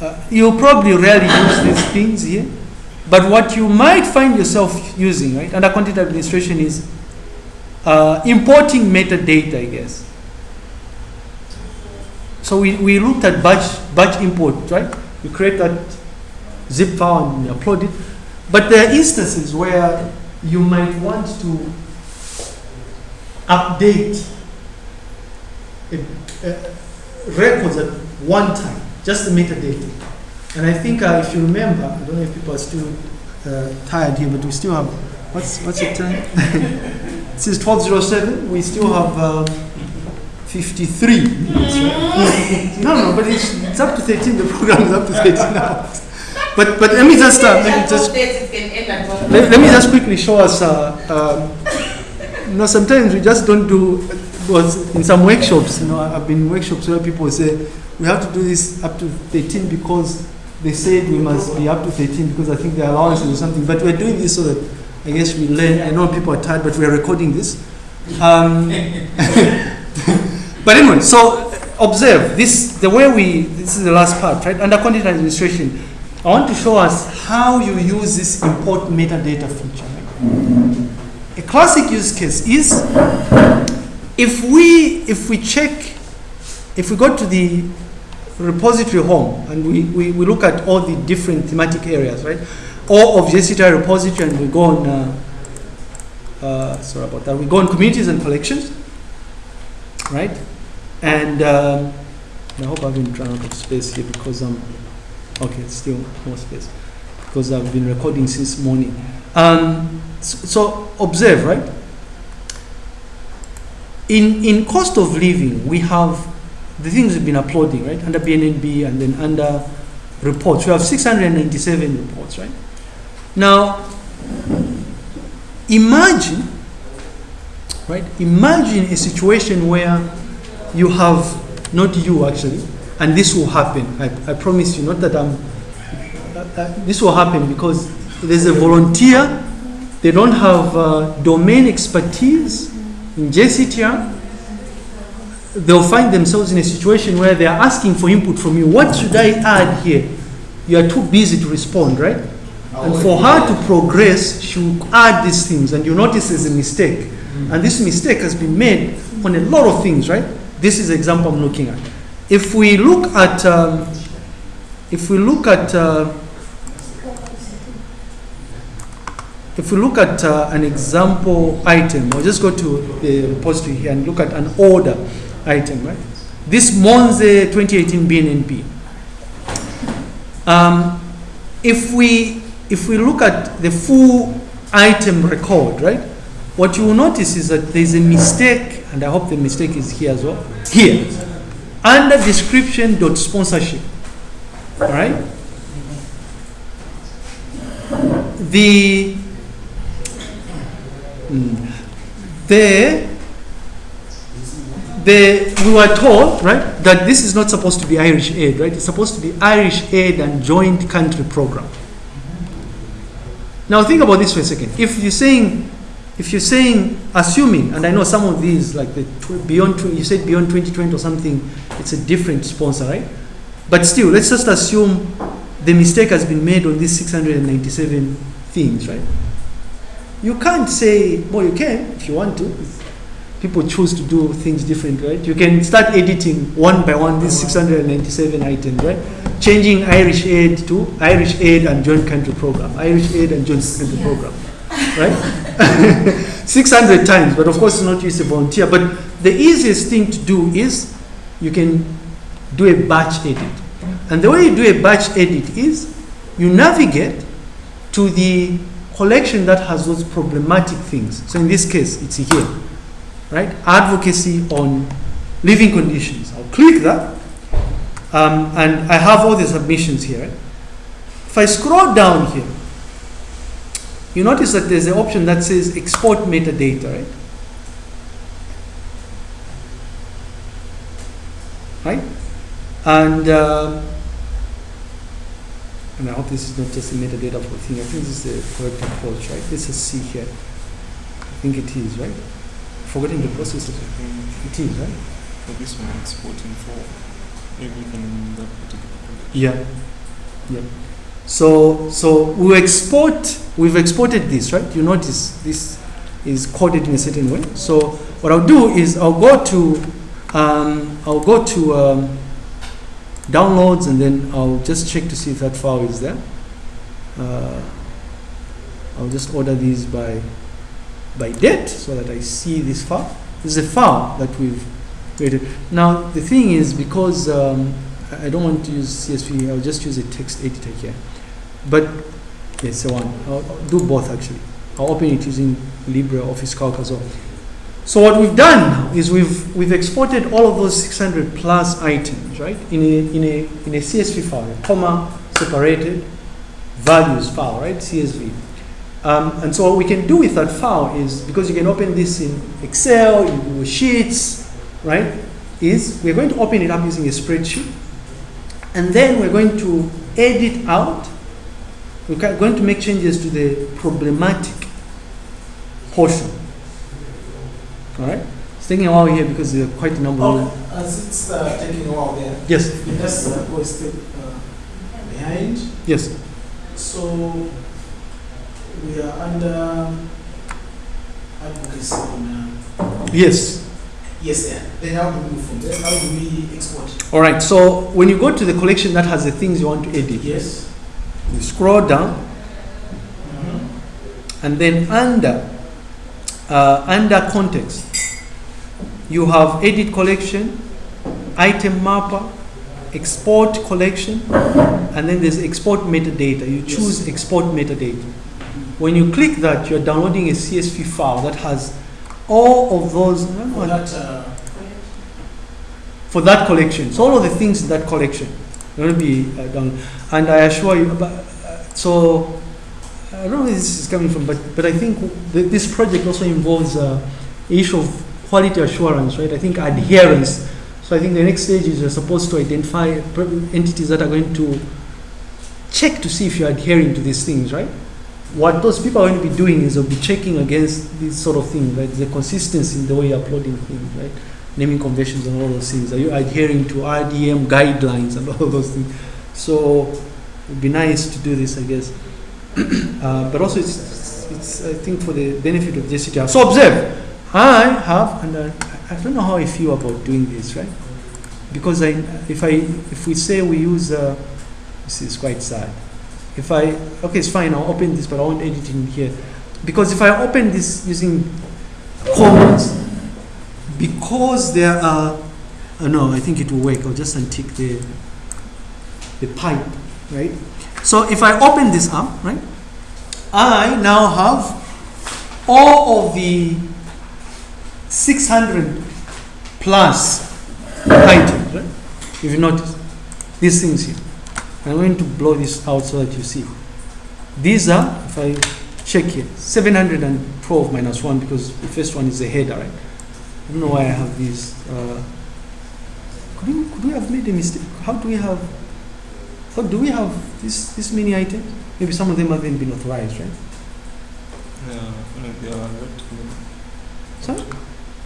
uh, you'll probably rarely use these things here. But what you might find yourself using, right, under content administration is uh, importing metadata, I guess. So we, we looked at batch, batch import, right? You create that zip file and you upload it. But there are instances where you might want to update a, a records at one time, just the metadata. And I think uh, if you remember, I don't know if people are still uh, tired here, but we still have, what's, what's the time? Since 1207, we still have uh, 53 minutes, right? no, no, but it's, it's up to 13, the program is up to 13 hours. But, but let me just, uh, let me just let, let me just quickly show us. Uh, um, you know, sometimes we just don't do. Was in some workshops, you know, I've been in workshops where people say we have to do this up to 13 because they said we must be up to 13 because I think the allowances or something. But we're doing this so that I guess we learn. I know people are tired, but we're recording this. Um, but anyway, so observe this. The way we this is the last part, right? Under content administration, I want to show us how you use this import metadata feature. A classic use case is if we if we check if we go to the repository home and we, we, we look at all the different thematic areas, right? Or of JCTR repository and we go on uh, uh, sorry about that. We go on communities and collections, right? And um, I hope I've been trying out of space here because I'm okay. Still more space because I've been recording since morning. Um, so, so observe, right? In in cost of living, we have the things we've been uploading, right? Under BNNB and then under reports, we have 697 reports, right? Now, imagine, right? Imagine a situation where you have not you actually, and this will happen. I, I promise you, not that I'm. Uh, uh, this will happen because there's a volunteer. They don't have uh, domain expertise in. They'll find themselves in a situation where they are asking for input from you. What should I add here? You are too busy to respond, right? And for her to progress, she will add these things, and you notice there's a mistake. And this mistake has been made on a lot of things, right? This is the example I'm looking at. If we look at, um, if we look at, uh, if we look at uh, an example item, or just go to the repository here and look at an order item, right? This Monze 2018 BNNB. Um, if we if we look at the full item record, right? What you will notice is that there's a mistake, and I hope the mistake is here as well. Here, under description dot sponsorship, all right? The mm, the the, we were told, right, that this is not supposed to be Irish aid, right? It's supposed to be Irish aid and joint country program. Now think about this for a second. If you're saying, if you're saying, assuming, and I know some of these, like the beyond, you said beyond 2020 or something, it's a different sponsor, right? But still, let's just assume the mistake has been made on these 697 things, right? You can't say, well, you can if you want to. People choose to do things different, right? You can start editing one by one these 697 items, right? Changing Irish aid to Irish aid and joint country program, Irish aid and joint country program, right? 600 times, but of course, it's not use a volunteer. But the easiest thing to do is you can do a batch edit. And the way you do a batch edit is you navigate to the collection that has those problematic things. So in this case, it's here, right? Advocacy on living conditions. I'll click that, um, and I have all the submissions here. If I scroll down here, you notice that there's an option that says export metadata, right? Right? And uh, and I hope this is not just a metadata for thing. I think this is the correct approach, right? This is C here. I think it is, right? Forgetting the process. It is, right? For this one, exporting for everything in that particular Yeah. Yeah. So, so we export, we've exported this, right? You notice this is coded in a certain way. So what I'll do is I'll go to, um, I'll go to um, downloads and then I'll just check to see if that file is there. Uh, I'll just order these by, by date so that I see this file. This is a file that we've created. Now the thing is because um, I don't want to use CSV, I'll just use a text editor here. But yes, one. I'll, I'll do both actually. I'll open it using LibreOffice Calc as well. So what we've done now is we've we've exported all of those 600 plus items, right, in a in a in a CSV file, a comma separated values file, right, CSV. Um, and so what we can do with that file is because you can open this in Excel, in Google Sheets, right? Is we're going to open it up using a spreadsheet, and then we're going to edit out. We're going to make changes to the problematic portion. All right. It's taking a while here because there are quite a number. of Oh, as it's uh, taking a while there, Yes. you just uh, go a step uh, behind. Yes. So we are under advocacy on. Uh, Yes. yes, there. Then how do we move from there? How do we export? All right. So when you go to the collection that has the things you want to edit, Yes. you scroll down, Mm-hmm. and then under uh, under context, you have edit collection, item mapper, export collection, and then there's export metadata. You Yes. choose export metadata. When you click that, you're downloading a CSV file that has all of those For that, uh, for that collection. So all of the things in that collection to be uh, done. And I assure you, uh, so I don't know where this is coming from, but but I think th- this project also involves uh, issue of quality assurance, right? I think adherence. So I think the next stage is you're supposed to identify entities that are going to check to see if you're adhering to these things, right? What those people are going to be doing is they'll be checking against these sort of things, right? The consistency in the way you're uploading things, right? naming conventions and all those things? Are you adhering to RDM guidelines and all those things? So it'd be nice to do this, I guess. Uh, but also, it's, it's I think for the benefit of JCTR. So observe, I have, and I, I don't know how I feel about doing this, right? Because I, if I, if we say we use, uh, this is quite sad. If I, okay, it's fine. I'll open this, but I won't edit in here, because if I open this using comments, because there are, uh, no, I think it will work. I'll just untick the, the pipe, right? So if I open this up, right, I now have all of the 600 plus items, right? If you notice, these things here. I'm going to blow this out so that you see. These are, if I check here, 712 minus 1 because the first one is the header, right? I don't know why I have these. Uh, could, we, could we have made a mistake? How do we have? How do we have this this many items? Maybe some of them haven't been authorized, right? Yeah, they are. Sorry?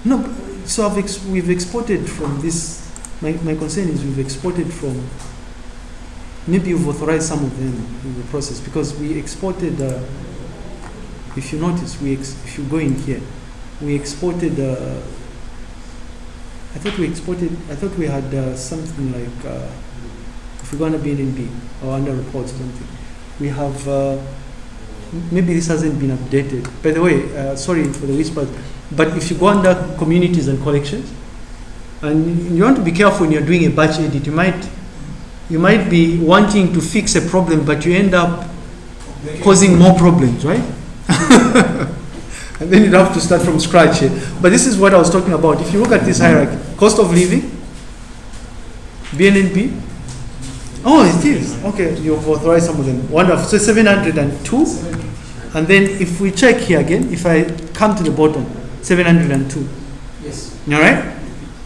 No. So I've ex- we've exported from this. My, my concern is we've exported from. Maybe you've authorized some of them in the process because we exported. Uh, if you notice, we ex- if you go in here, we exported. Uh, I thought we exported. I thought we had uh, something like. We're going to be in B or under reports or something, we have. Uh, maybe this hasn't been updated. By the way, uh, sorry for the whispers, but if you go under communities and collections, and you want to be careful when you're doing a batch edit, you might. You might be wanting to fix a problem, but you end up causing more problems, right? and then you'd have to start from scratch here. But this is what I was talking about. If you look at this hierarchy, cost of living, BNNB. Oh, it is. Okay, you've authorized some of them. Wonderful. So 702. And then if we check here again, if I come to the bottom, 702. Yes. All right?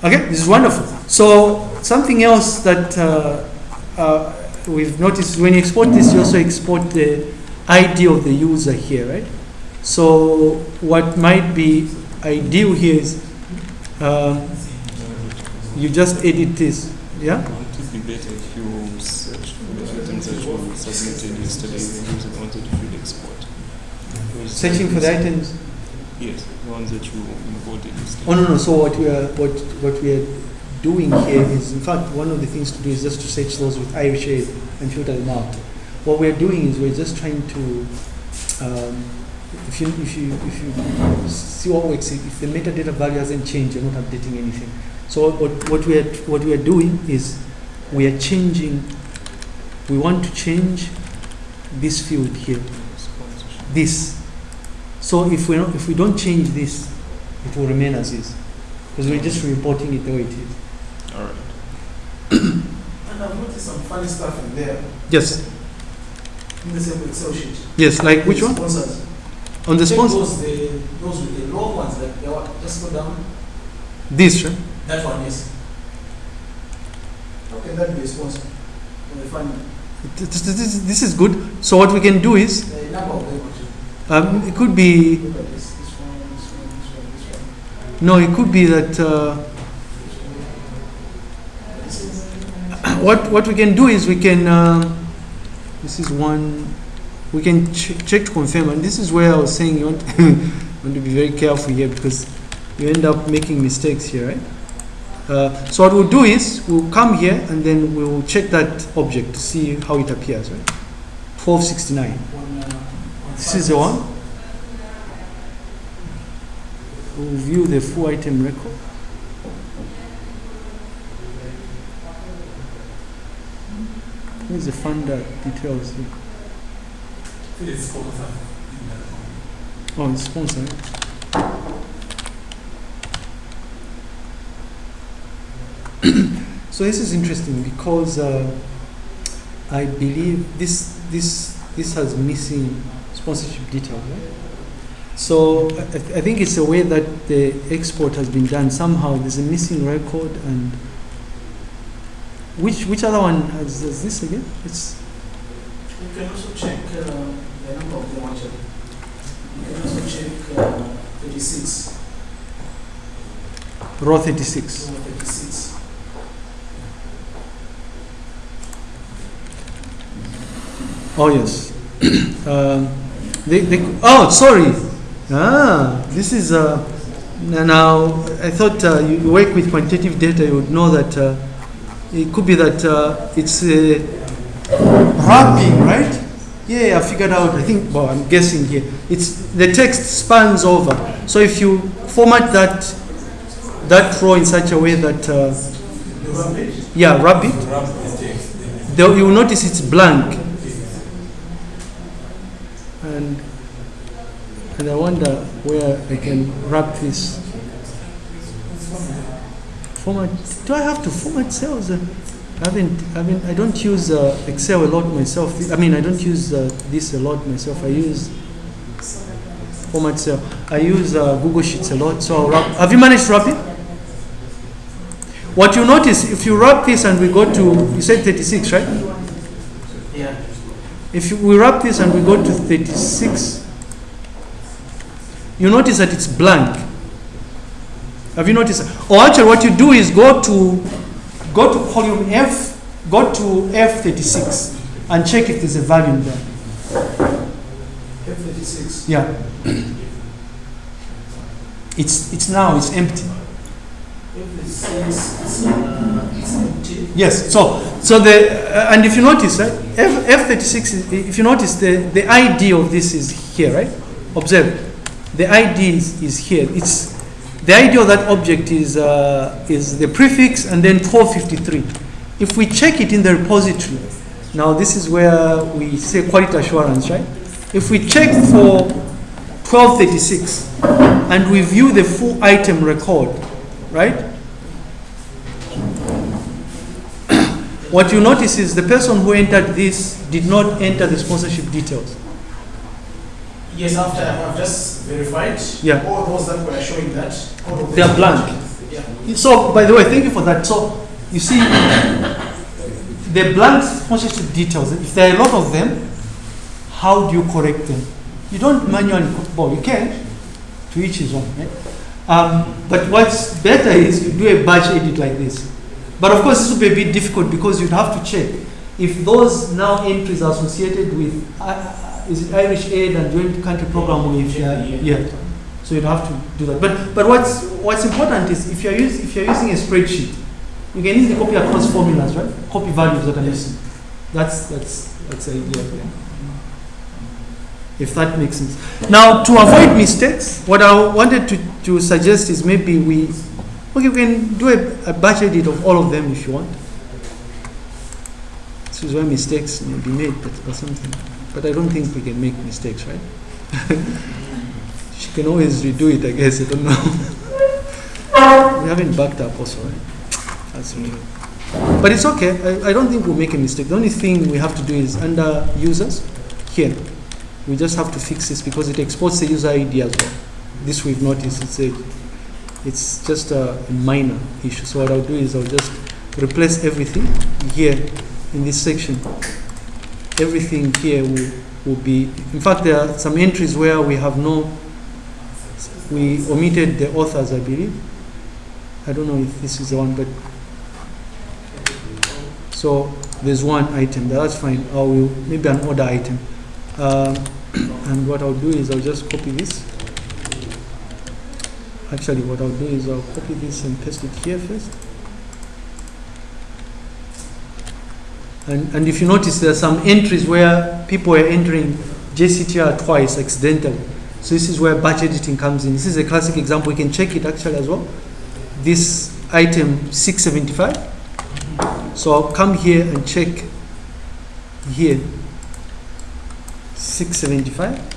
Okay, this is wonderful. So something else that uh, uh, we've noticed when you export this, you also export the ID of the user here, right? So what might be ideal here is um, you just edit this, yeah? Be better if you search for the items that you submitted yesterday the ones that you should export? Searching for the items. Yes, the ones that you imported yesterday. Oh no no. So what we are what what we are doing here is, in fact, one of the things to do is just to search those with Irish aid and filter them out. What we're doing is we're just trying to, um, if you if you if you see what works, if the metadata value hasn't changed, you're not updating anything. So what what we are what we are doing is we are changing. We want to change this field here. This. So if we not, if we don't change this, it will remain as is, because we're just reporting it the way it is. All right. And I've noticed some funny stuff in there, Yes. in the same Excel sheet. Yes. Like which one? Sponsors. On the Check sponsor. Those, the, those with the low ones, like, they are, just go down. This, right? That one, yes. That a sponsor? When they find This, this, this- is good. So what we can do is, the number of them, actually. um, it could be no, it could be that uh, what what we can do is we can. Uh, this is one. We can ch- check to confirm, and this is where I was saying you want, want to be very careful here because you end up making mistakes here, right? Uh, so what we'll do is we'll come here and then we'll check that object to see how it appears, right? 1269. One, uh, one This is the one. We'll view the full item record. Here's the funder details here. It's five. Oh, it's sponsor. right? So this is interesting because uh, I believe this this this has missing sponsorship details. Right? So I, I think it's a way that the export has been done. Somehow there's a missing record and which which other one has, has this again? It's You can also check uh, the number of them actually. You can also check uh, 36. raw 36. Number 36. Oh yes. um, they, they, oh, sorry. Ah, this is uh, now. I thought uh, you work with quantitative data. You would know that uh, it could be that uh, it's uh, wrapping, right? Yeah, I figured out. I think. Well, I'm guessing here. It's the text spans over. So if you format that that row in such a way that uh, yeah, wrap it, you will notice it's blank. And, and I wonder where I can wrap this. Format, do I have to format cells? Uh, I haven't, I haven't, I don't use uh, Excel a lot myself. I mean, I don't use uh, this a lot myself. I use format cell. I use uh, Google Sheets a lot. So have you managed to wrap it? What you notice, if you wrap this and we go to, you said 36, right? If you, we wrap this and we go to 36, you notice that it's blank. Have you noticed? Or actually, what you do is go to go to column F, go to F36, and check if there's a value in there. F36. Yeah. It's it's now it's empty. F36 is uh, it's empty. Yes. So so the uh, and if you notice, right, F F thirty six. If you notice, the the ID of this is here, right? Observe, the ID is, is here. It's the ID of that object is uh, is the prefix and then 453. If we check it in the repository, now this is where we say quality assurance, right? If we check for twelve thirty six and we view the full item record, right? What you notice is the person who entered this did not enter the sponsorship details. Yes, after I've just verified. Yeah. All those that were showing that. They are blank. Yeah. So, by the way, thank you for that. So, you see, the blank sponsorship details, if there are a lot of them, how do you correct them? You don't manually, well, you can, to each his own, right? Um, but what's better is you do a batch edit like this. But of course, this would be a bit difficult because you'd have to check if those now entries are associated with uh, uh, is it Irish Aid and Joint Country Program with uh, yeah. So you'd have to do that. But but what's what's important is if you're use, if you're using a spreadsheet, you can easily copy across formulas, right? Copy values that are missing. That's that's that's the idea. Yeah. If that makes sense. Now to avoid mistakes, what I wanted to, to suggest is maybe we okay we can do a, a batch edit of all of them if you want. This is where mistakes may be made but, or something. But I don't think we can make mistakes, right? she can always redo it, I guess. I don't know. we haven't backed up also, right? That's okay. But it's okay. I, I don't think we'll make a mistake. The only thing we have to do is under users here. We just have to fix this because it exports the user ID as well. This we've noticed. It's a, it's just a minor issue. So what I'll do is I'll just replace everything here in this section. Everything here will, will be, in fact, there are some entries where we have no, we omitted the authors, I believe. I don't know if this is the one, but so there's one item, that's fine. I will, maybe an order item. Um, and what I'll do is I'll just copy this. Actually, what I'll do is I'll copy this and paste it here first. And, and if you notice, there are some entries where people are entering JCTR twice accidentally. So this is where batch editing comes in. This is a classic example. You can check it actually as well. This item 675. So I'll come here and check here 675.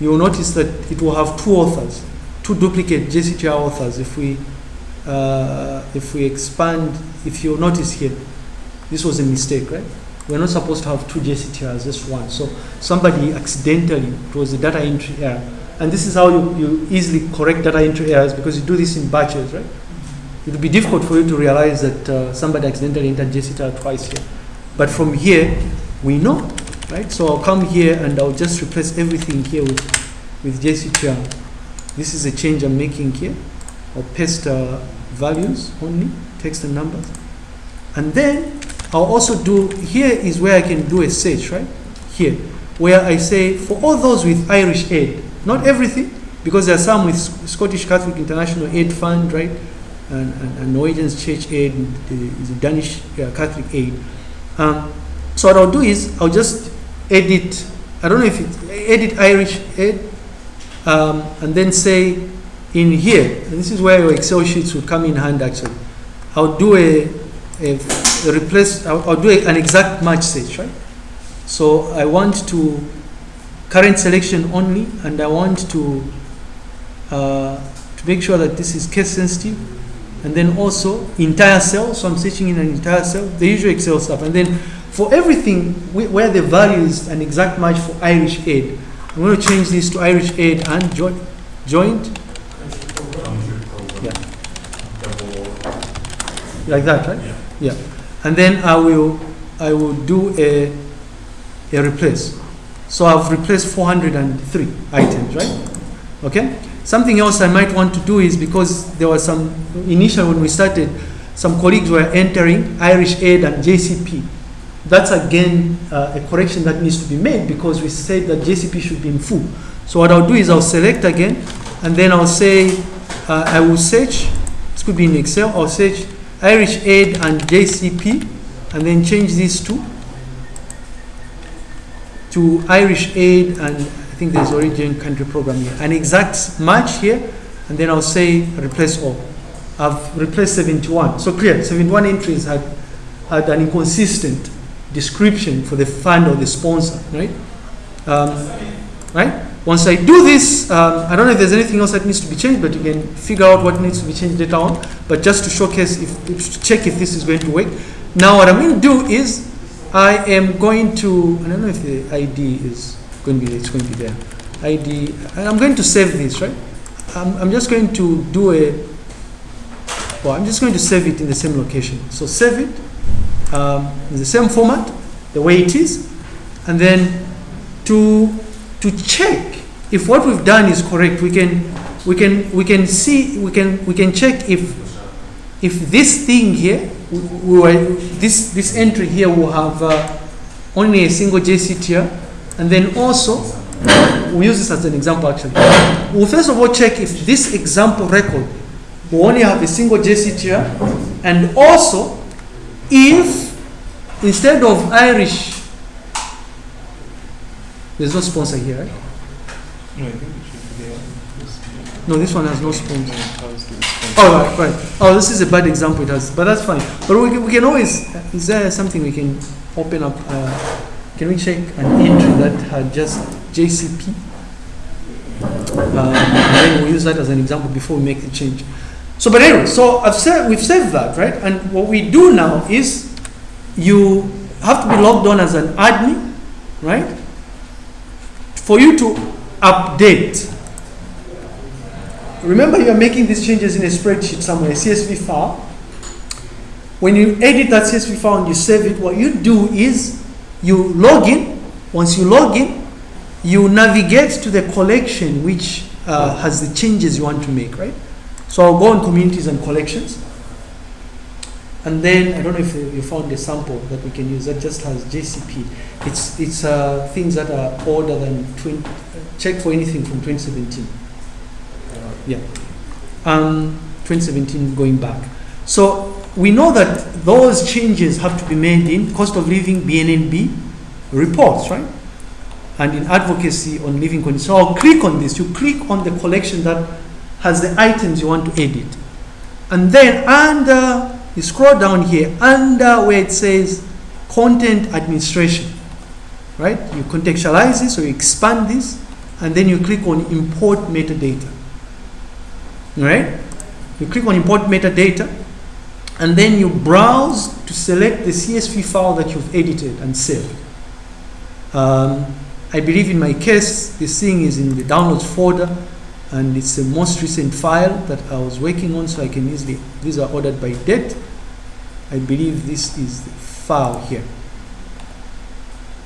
You will notice that it will have two authors, two duplicate JCTR authors. If we uh, if we expand, if you notice here, this was a mistake, right? We're not supposed to have two JCTRs, just one. So somebody accidentally, it was a data entry error. And this is how you, you easily correct data entry errors because you do this in batches, right? It would be difficult for you to realize that uh, somebody accidentally entered JCTR twice here. But from here, we know, right? So I'll come here and I'll just replace everything here with, with JCTR. This is a change I'm making here. I'll paste uh, values only, text and numbers. And then I'll also do, here is where I can do a search, right? Here, where I say for all those with Irish aid, not everything, because there are some with Scottish Catholic International Aid Fund, right? And, and, and Norwegian's Church Aid, the, the Danish Catholic Aid. Um, so what I'll do is I'll just edit, I don't know if it, edit Irish aid, um, and then say in here, this is where your Excel sheets would come in hand actually. I'll do a, a, a replace, I'll, I'll do a, an exact match search, right? So I want to current selection only, and I want to uh, to make sure that this is case sensitive, and then also entire cell. So I'm searching in an entire cell, the usual Excel stuff, and then for everything where the value is an exact match for Irish aid, I'm going to change this to Irish aid and joint. joint. Yeah. Like that, right? Yeah. And then I will I will do a a replace. So I've replaced 403 items, right? Okay. Something else I might want to do is because there was some initial when we started, some colleagues were entering Irish Aid and JCP. That's again uh, a correction that needs to be made because we said that JCP should be in full. So what I'll do is I'll select again, and then I'll say uh, I will search. This could be in Excel. I'll search Irish Aid and JCP, and then change these two to Irish Aid and I think there's origin country program here. An exact match here, and then I'll say replace all. I've replaced 71. So clear, 71 entries had, had an inconsistent description for the fund or the sponsor, right? Um, right? Once I do this, um, I don't know if there's anything else that needs to be changed, but you can figure out what needs to be changed later on. But just to showcase, if, to check if this is going to work. Now, what I'm going to do is I am going to, I don't know if the ID is going to be, it's going to be there. ID, and I'm going to save this, right? I'm, I'm just going to do a, well, I'm just going to save it in the same location. So save it um, in the same format, the way it is, and then to to check if what we've done is correct, we can we can we can see we can we can check if if this thing here, we, we this, this entry here will have uh, only a single JCTR, and then also, we use this as an example actually. We'll first of all check if this example record will only have a single JCTR, and also if instead of Irish, there's no sponsor here, right? No, I think it should be there. This- No, this one has no sponsor. No, it has the sponsor. Oh, right, right. Oh, this is a bad example, it has, but that's fine. But we, can- we can always, is there something we can open up? Uh, can we check an entry that had just JCP? Uh, and then we'll use that as an example before we make the change. So, but anyway, so I've said, we've saved that, right? And what we do now is you have to be logged on as an admin, right? For you to update Remember, you are making these changes in a spreadsheet somewhere, a CSV file. When you edit that CSV file and you save it, what you do is you log in. Once you log in, you navigate to the collection which uh, has the changes you want to make, right? So I'll go on communities and collections. And then I don't know if you found a sample that we can use that just has JCP. It's it's uh, things that are older than 20. Check for anything from 2017. Yeah. Um, 2017 going back. So we know that those changes have to be made in cost of living BNNB reports, right? And in advocacy on living conditions. So I'll click on this. You click on the collection that has the items you want to edit. And then under, you scroll down here, under where it says content administration, right? You contextualize this or you expand this, and then you click on import metadata. Right? You click on import metadata, and then you browse to select the CSV file that you've edited and saved. Um, I believe in my case, this thing is in the downloads folder, and it's the most recent file that I was working on, so I can easily, these are ordered by date. I believe this is the file here.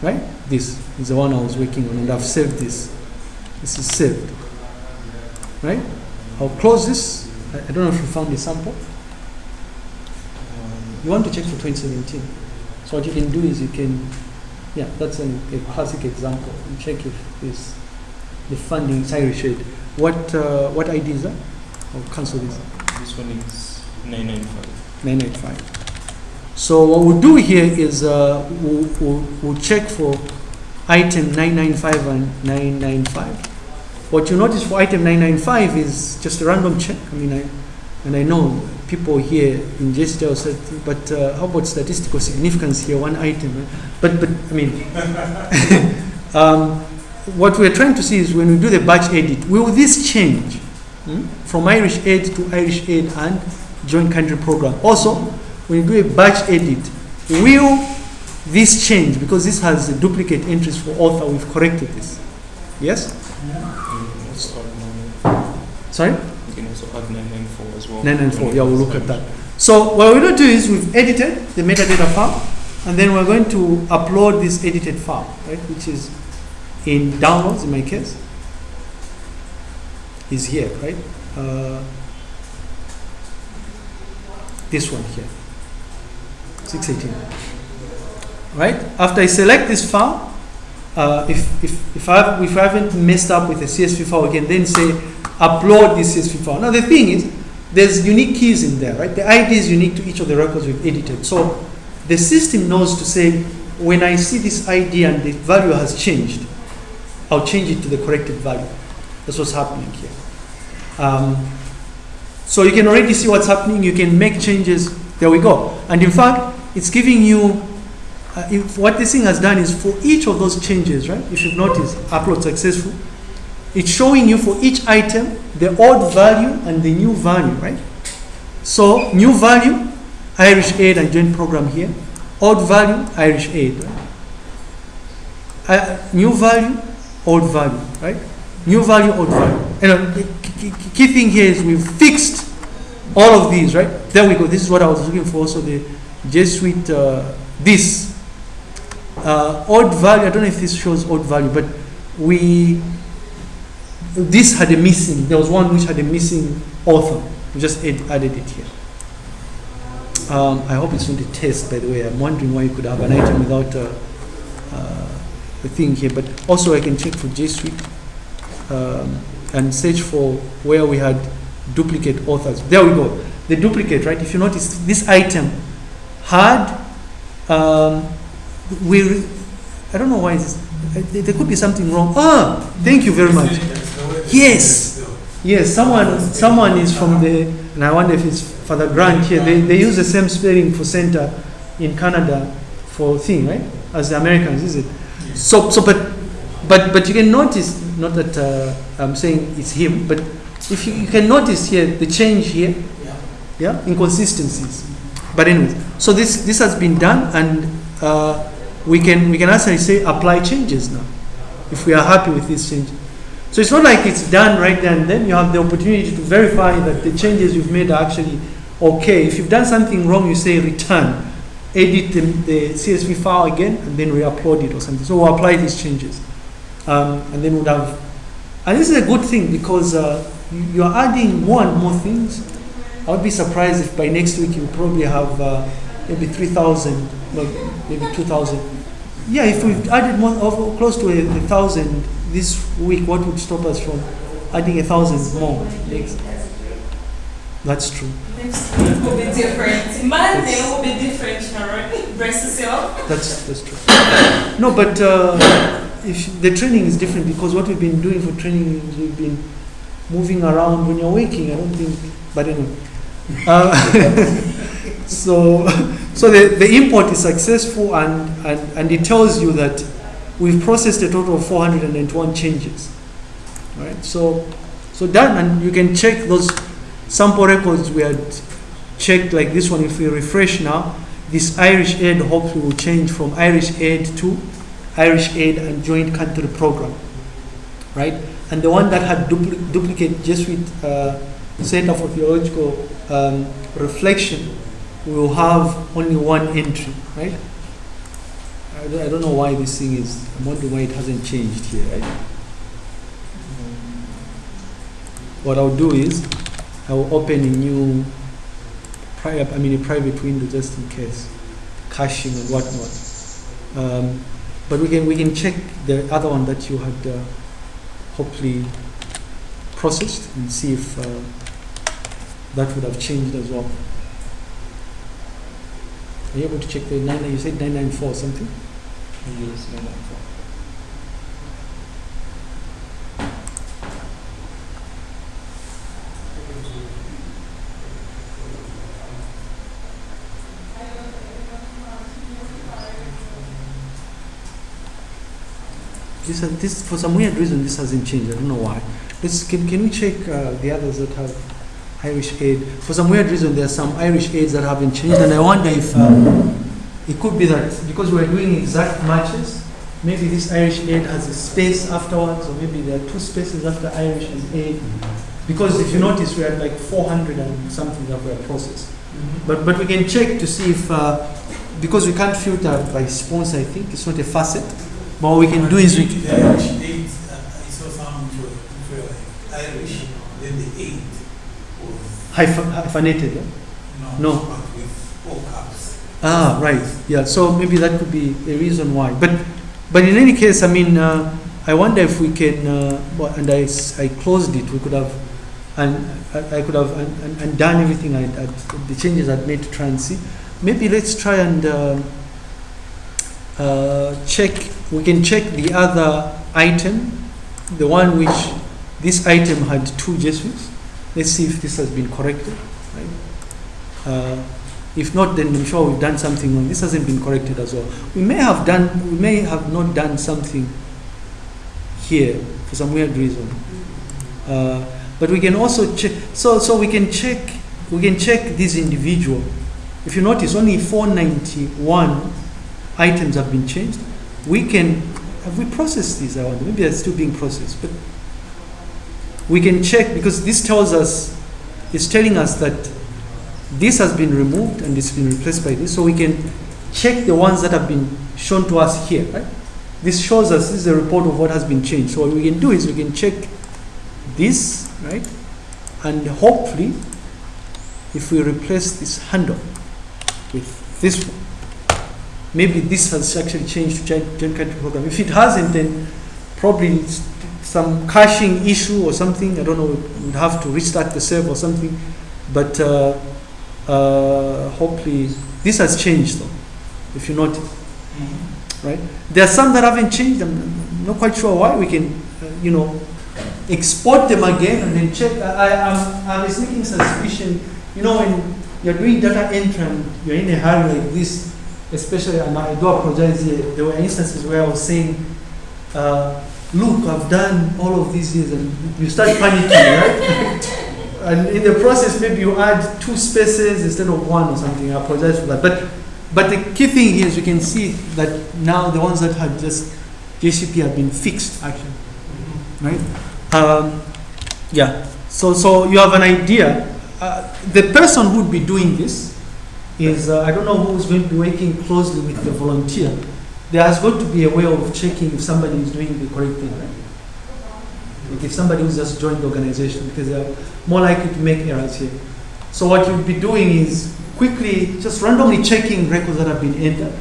Right? This is the one I was working on, and I've saved this. This is saved. Right? I'll close this. I, I don't know if you found the sample. Um, You want to check for 2017. So what you can do is you can, yeah, that's an, a classic example. You check if this, the funding is Irish aid. What, uh, what ID is that? I'll cancel this. This one is 995. 985. So what we'll do here is uh, we'll, we'll, we'll check for item 995 and 995. What you notice for item 995 is just a random check. I mean, I, and I know people here in JCTR said, but uh, how about statistical significance here, one item? But, but I mean, um, what we're trying to see is when we do the batch edit, will this change hmm, from Irish aid to Irish aid and joint country program? Also, when you do a batch edit, will this change? Because this has a duplicate entries for author, we've corrected this. Yes? You can also add 994. Sorry? You can also add 994 as well. 994, yeah, we'll look at that. So what we're going to do is we've edited the metadata file, and then we're going to upload this edited file, right, which is in downloads in my case, is here, right? Uh, this one here, 618. Right? After I select this file, uh, if, if, if, I, if I haven't messed up with the CSV file, I can then say upload this CSV file. Now the thing is, there's unique keys in there, right? The ID is unique to each of the records we've edited. So the system knows to say, when I see this ID and the value has changed, I'll change it to the corrected value. That's what's happening here. Um, so you can already see what's happening. You can make changes. There we go. And in fact, it's giving you, uh, if what this thing has done is for each of those changes, right? If you've noticed, upload successful. It's showing you for each item the old value and the new value, right? So new value, Irish aid and joint program here. Old value, Irish aid. Right? Uh, new value, old value, right? New value, old value. And the key, thing here is we've fixed all of these, right? There we go. This is what I was looking for. So the Jesuit, uh, this uh, odd value. I don't know if this shows odd value, but we this had a missing. There was one which had a missing author. We just add, added it here. Um, I hope it's not a test, by the way. I'm wondering why you could have an item without a, uh, a thing here. But also, I can check for Suite um, and search for where we had duplicate authors. There we go. The duplicate, right? If you notice, this item had um, we. I don't know why this. There there could be something wrong. Ah, thank you very much. Yes. Yes, someone someone is from the, and I wonder if it's Father Grant here. They, they use the same spelling for center in Canada for thing, right? As the Americans, is it? So, so but, but, but you can notice, not that uh, I'm saying it's him, but if you, you can notice here the change here, Yeah. yeah, inconsistencies. But anyways, so this this has been done, and uh, we can we can actually say apply changes now, if we are happy with this change. So it's not like it's done right there and then. You have the opportunity to verify that the changes you've made are actually okay. If you've done something wrong, you say return, edit the, the CSV file again, and then re-upload it or something. So we'll apply these changes, um, and then we'll have. And this is a good thing because uh, you- you are adding more and more things. I would be surprised if by next week you probably have uh, maybe 3,000, well, maybe 2,000. Yeah, if we've added more, of, close to a, a thousand this week, what would stop us from adding a thousand more? That's true. Next will be different. Monday will be different, Sharon. Brace yourself. That's that's true. No, but uh, if the training is different because what we've been doing for training is we've been moving around when you're waking. I don't think, but anyway. Uh, so, so the, the import is successful and, and, and it tells you that we've processed a total of 491 changes. Right? So, so done, and you can check those sample records we had checked like this one. If we refresh now, this Irish aid hopefully will change from Irish aid to Irish aid and joint country program, right? And the one that had dupli- duplicate Jesuit uh, Center for Theological um, Reflection will have only one entry, right? I don't, I don't know why this thing is. I'm wondering why it hasn't changed here, right? What I'll do is I will open a new private, I mean a private window just in case, caching and whatnot. Um, but we can we can check the other one that you had uh, hopefully processed and see if uh, that would have changed as well. Are you able to check the nine? You said 994 something? Yes, 994. This, has- this for some weird reason this hasn't changed. I don't know why. Let's can, can we check uh, the others that have Irish aid? For some weird reason, there are some Irish aids that haven't changed, and I wonder if um, it could be that because we're doing exact matches, maybe this Irish aid has a space afterwards, or maybe there are two spaces after Irish and aid. Because if you notice, we had like 400 and something that were processed. But but we can check to see if uh, because we can't filter by sponsor. I think it's not a facet. But what we can do is we The Irish eight, uh, I saw some which were, which were like Irish, then the eight was, hyphen, hyphenated. Yeah? no, No. but with all caps. Ah, right. Yeah. So maybe that could be a reason why. But but in any case, I mean, uh, I wonder if we can. Uh, and I, I closed it. We could have, and I, I could have and, and, and done everything. I, I the changes I'd made to try and see. Maybe let's try and uh, uh, check. We can check the other item, the one which this item had two Jesuits. Let's see if this has been corrected. Right. Uh, if not, then I'm sure we've done something wrong. This hasn't been corrected as well. We may have done, we may have not done something here for some weird reason. Uh, but we can also check. So, so we can check. We can check this individual. If you notice, only 491 items have been changed. We can. Have we processed these? I wonder. Maybe they're still being processed, but we can check because this tells us. It's telling us that this has been removed and it's been replaced by this, so we can check the ones that have been shown to us here, right? This shows us this is a report of what has been changed. So what we can do is we can check this, right? And hopefully, if we replace this handle, with this one. Maybe this has actually changed to Gen Country program. If it hasn't, then probably some caching issue or something. I don't know. We'd have to restart the server or something. But uh, uh, hopefully, this has changed though. If you notice, right? There are some that haven't changed. I'm I'm not quite sure why. We can, uh, you know, export them again and then check. I, I, I'm, I was making suspicion. You know, when you're doing data entry and you're in a hurry like this, especially, and I do apologize here, there were instances where I was saying, uh, look, I've done all of these years, and you start panicking, right? and in the process, maybe you add two spaces instead of one or something. I apologize for that. But, but the key thing here is you can see that now the ones that had just JCP have been fixed, actually, right? Um, yeah. So, so you have an idea. Uh, the person who would be doing this is uh, I don't know who's going to be working closely with the volunteer. There's going to be a way of checking if somebody is doing the correct thing, right? Like if somebody who's just joined the organization, because they're more likely to make errors here. So what you'll be doing is quickly just randomly checking records that have been entered.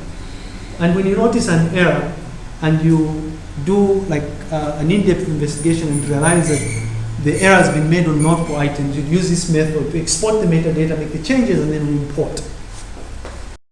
And when you notice an error and you do like uh, an in-depth investigation and realize that the error has been made on multiple items, you use this method to export the metadata, make the changes, and then report.